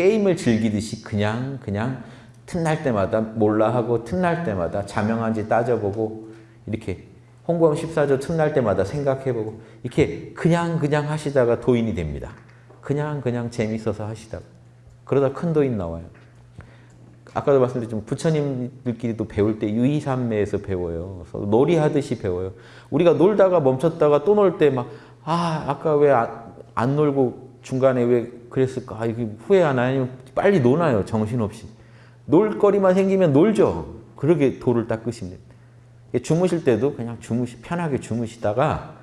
게임을 즐기듯이 그냥 그냥 틈날 때마다 몰라 하고 틈날 때마다 자명한지 따져보고 이렇게 홍보험 14조 틈날 때마다 생각해보고 이렇게 그냥 그냥 하시다가 도인이 됩니다. 그냥 그냥 재밌어서 하시다가 그러다 큰 도인 나와요. 아까도 말씀드렸지만 부처님들끼리도 배울 때 유의삼매에서 배워요. 그래서 놀이하듯이 배워요. 우리가 놀다가 멈췄다가 또 놀 때 막 아 아까 왜 안 놀고 중간에 왜 그랬을까? 아, 이게 후회 안 하냐면 빨리 노나요 정신없이. 놀 거리만 생기면 놀죠. 그러게 도를 닦으시면 됩니다. 주무실 때도 그냥 주무시 편하게 주무시다가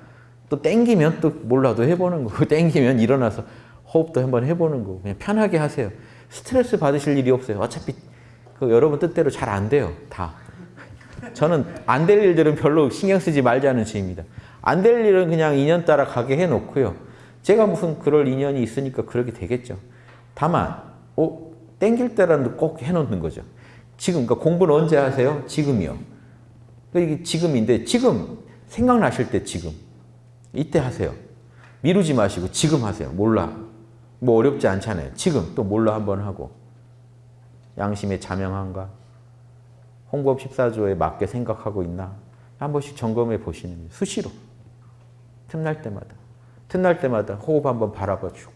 또 땡기면 또 몰라도 해보는 거고 땡기면 일어나서 호흡도 한번 해보는 거고 그냥 편하게 하세요. 스트레스 받으실 일이 없어요. 어차피 그 여러분 뜻대로 잘 안 돼요. 다. 저는 안 될 일들은 별로 신경 쓰지 말자는 주의입니다. 안 될 일은 그냥 인연 따라 가게 해놓고요. 제가 무슨 그럴 인연이 있으니까 그렇게 되겠죠. 다만 어, 땡길 때라도 꼭 해놓는 거죠. 지금 그러니까 공부는 언제 하세요? 지금이요. 그러니까 이게 지금인데 지금 생각나실 때 지금 이때 하세요. 미루지 마시고 지금 하세요. 몰라. 뭐 어렵지 않잖아요. 지금 또 몰라 한번 하고 양심의 자명한가? 홍법 14조에 맞게 생각하고 있나? 한 번씩 점검해 보시는. 수시로. 틈날 때마다. 틈날 때마다 호흡 한번 바라봐 주고.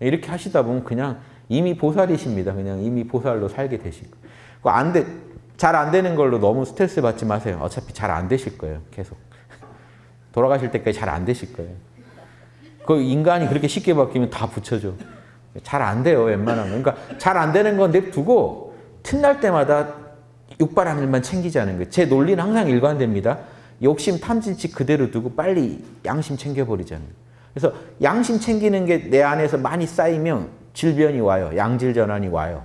이렇게 하시다 보면 그냥 이미 보살이십니다. 그냥 이미 보살로 살게 되실 거예요. 안 돼, 잘 안 되는 걸로 너무 스트레스 받지 마세요. 어차피 잘 안 되실 거예요. 계속. 돌아가실 때까지 잘 안 되실 거예요. 그 인간이 그렇게 쉽게 바뀌면 다 붙여줘. 잘 안 돼요, 웬만하면. 그러니까 잘 안 되는 건 냅두고 틈날 때마다 육바람 일만 챙기자는 거예요. 제 논리는 항상 일관됩니다. 욕심, 탐진치 그대로 두고 빨리 양심 챙겨버리자는 거예요. 그래서 양심 챙기는 게 내 안에서 많이 쌓이면 질변이 와요. 양질 전환이 와요.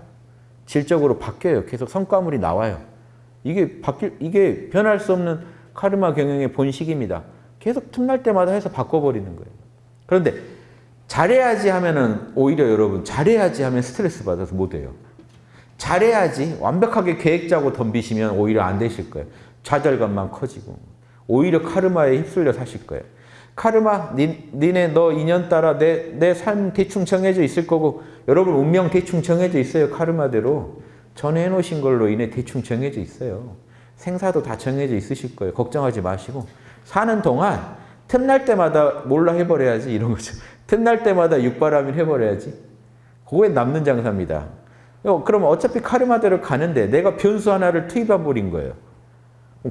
질적으로 바뀌어요. 계속 성과물이 나와요. 이게 바뀔 이게 변할 수 없는 카르마 경영의 본식입니다. 계속 틈날 때마다 해서 바꿔버리는 거예요. 그런데 잘해야지 하면은 오히려 여러분 잘해야지 하면 스트레스 받아서 못 해요. 잘해야지 완벽하게 계획 짜고 덤비시면 오히려 안 되실 거예요. 좌절감만 커지고 오히려 카르마에 휩쓸려 사실 거예요. 카르마, 니, 니네 너 인연 따라 내, 내 삶 대충 정해져 있을 거고 여러분 운명 대충 정해져 있어요. 카르마대로. 전에 해놓으신 걸로 인해 대충 정해져 있어요. 생사도 다 정해져 있으실 거예요. 걱정하지 마시고 사는 동안 틈날 때마다 몰라 해버려야지 이런 거죠. 틈날 때마다 육바람일 해버려야지. 그거에 남는 장사입니다. 그럼 어차피 카르마대로 가는데 내가 변수 하나를 투입해 버린 거예요.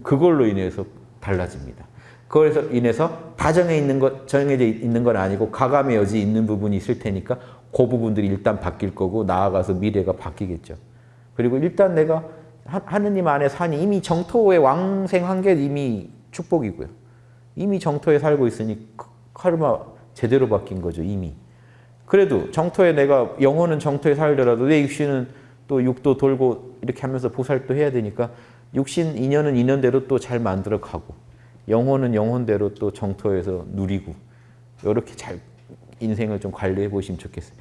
그걸로 인해서 달라집니다. 그래서 인해서 다 정해 있는 것, 정해져 있는 건 아니고 가감의 여지 있는 부분이 있을 테니까 그 부분들이 일단 바뀔 거고 나아가서 미래가 바뀌겠죠. 그리고 일단 내가 하느님 안에 사니 이미 정토에 왕생한 게 이미 축복이고요. 이미 정토에 살고 있으니 카르마 제대로 바뀐 거죠, 이미. 그래도 정토에 내가 영혼은 정토에 살더라도 내 육신은 또 육도 돌고 이렇게 하면서 보살도 해야 되니까 육신 인연은 인연대로 또 잘 만들어 가고 영혼은 영혼대로 또 정토에서 누리고 이렇게 잘 인생을 좀 관리해 보시면 좋겠어요.